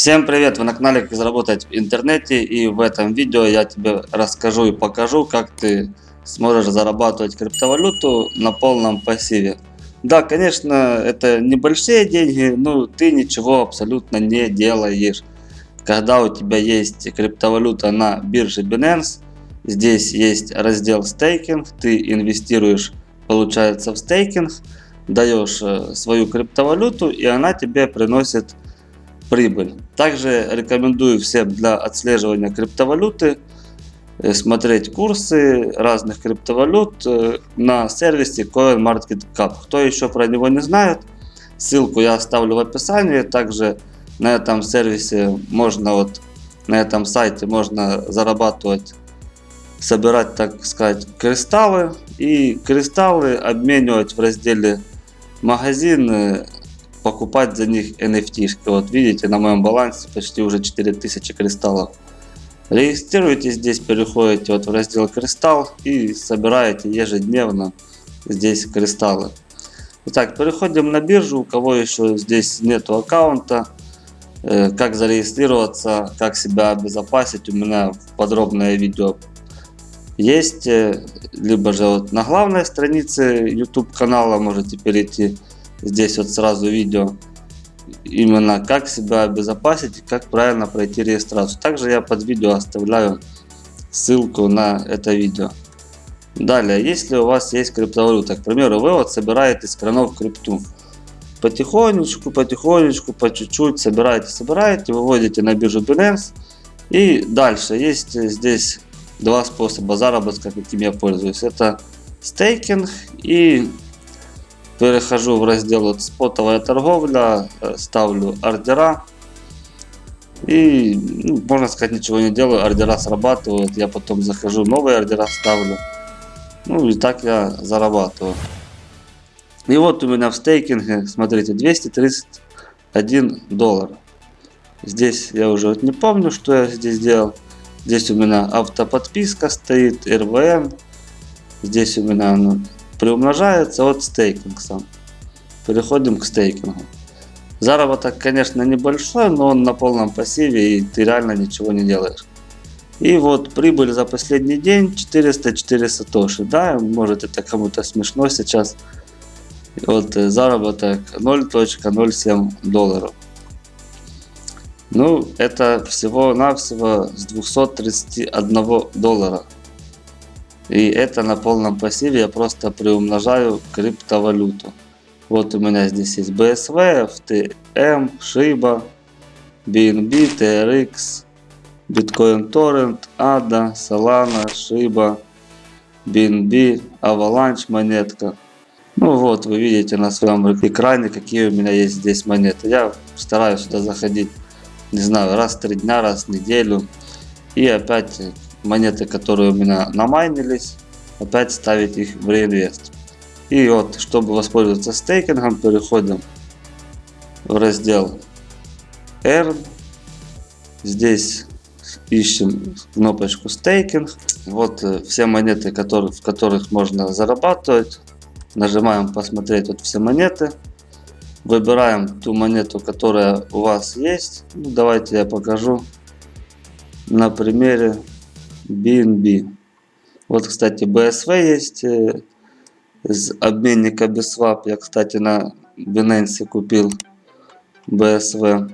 Всем привет! Вы на канале Как заработать в интернете и в этом видео я тебе расскажу и покажу как ты сможешь зарабатывать криптовалюту на полном пассиве. Да, конечно, это небольшие деньги, но ты ничего абсолютно не делаешь. Когда у тебя есть криптовалюта на бирже Binance, здесь есть раздел стейкинг, ты инвестируешь, получается, в стейкинг, даешь э, свою криптовалюту и она тебе приносит прибыль. Также рекомендую всем для отслеживания криптовалюты э, смотреть курсы разных криптовалют э, на сервисе CoinMarketCap. Кто еще про него не знает, ссылку я оставлю в описании. Также на этом сервисе можно вот на этом сайте можно зарабатывать, собирать, так сказать, кристаллы и кристаллы обменивать в разделе магазин покупать за них NFT. -шки. Вот видите, на моем балансе почти уже 4000 кристаллов. Регистрируйтесь здесь, переходите вот в раздел кристалл и собираете ежедневно здесь кристаллы. Итак, переходим на биржу, у кого еще здесь нету аккаунта, э, как зарегистрироваться, как себя обезопасить, у меня подробное видео есть, э, либо же вот на главной странице YouTube канала можете перейти Здесь вот сразу видео именно как себя обезопасить и как правильно пройти регистрацию. Также я под видео оставляю ссылку на это видео. Далее, если у вас есть криптовалюта, к примеру, вы вот собираете с кранов крипту. Потихонечку, потихонечку, по чуть-чуть собираете, собираете, выводите на биржу Binance. И дальше есть здесь два способа заработка, каким я пользуюсь. Это стейкинг и Перехожу в раздел спотовая торговля, ставлю ордера. И, ну, можно сказать, ничего не делаю, ордера срабатывают. Я потом захожу, новые ордера ставлю. Ну и так я зарабатываю. И вот у меня в стейкинге, смотрите, 231 доллар. Здесь я уже не помню, что я здесь делал. Здесь у меня автоподписка стоит, РВН. Здесь у меня ну, приумножается от стейкинг сам. Переходим к стейкингу. Заработок, конечно, небольшой, но он на полном пассиве и ты реально ничего не делаешь. И вот прибыль за последний день 404 сатоши. Да, может это кому-то смешно сейчас. Вот заработок 0.07 долларов. Ну, это всего-навсего с 231 доллара. И это на полном пассиве я просто приумножаю криптовалюту. Вот у меня здесь есть BSV, FTM, Shiba, BNB, TRX, Bitcoin Torrent, ADA, Solana, Shiba, BNB, Avalanche монетка. Ну вот, вы видите на своем экране, какие у меня есть здесь монеты. Я стараюсь сюда заходить, не знаю, раз в три дня, раз в неделю. И опять монеты, которые у меня намайнились, опять ставить их в реинвест. И вот, чтобы воспользоваться стейкингом, переходим в раздел Earn. Здесь ищем кнопочку стейкинг. Вот э, все монеты, которые, в которых можно зарабатывать. Нажимаем посмотреть вот все монеты. Выбираем ту монету, которая у вас есть. Ну, давайте я покажу на примере BNB. Вот, кстати, BSV есть э, из обменника BSwap. Я, кстати, на Binance купил BSV.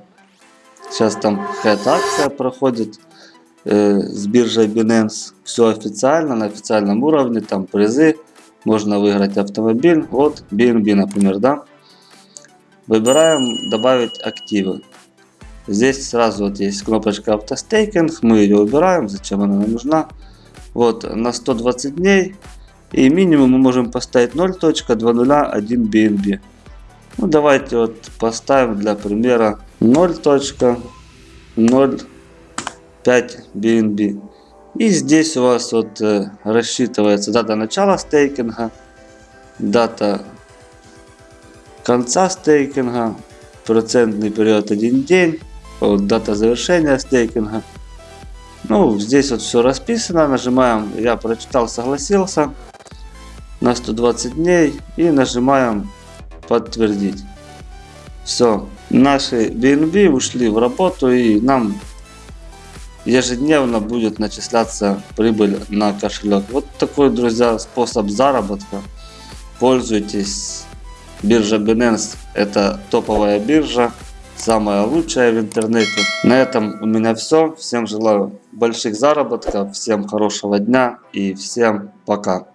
Сейчас там какая-то акция проходит э, с биржей Binance. Все официально, на официальном уровне. Там призы. Можно выиграть автомобиль. Вот BNB, например, да. Выбираем добавить активы. Здесь сразу вот есть кнопочка автостейкинг, мы ее убираем, зачем она нам нужна. Вот на 120 дней и минимум мы можем поставить 0.201 BNB. Ну давайте вот поставим для примера 0.05 BNB. И здесь у вас вот э, рассчитывается дата начала стейкинга, дата конца стейкинга, процентный период 1 день вот, дата завершения стейкинга. Ну, здесь вот все расписано. Нажимаем «Я прочитал, согласился» на 120 дней и нажимаем «Подтвердить». Все. Наши BNB ушли в работу и нам ежедневно будет начисляться прибыль на кошелек. Вот такой, друзья, способ заработка. Пользуйтесь. Биржа Binance это топовая биржа, самая лучшая в интернете. На этом у меня все. Всем желаю больших заработков, всем хорошего дня и всем пока.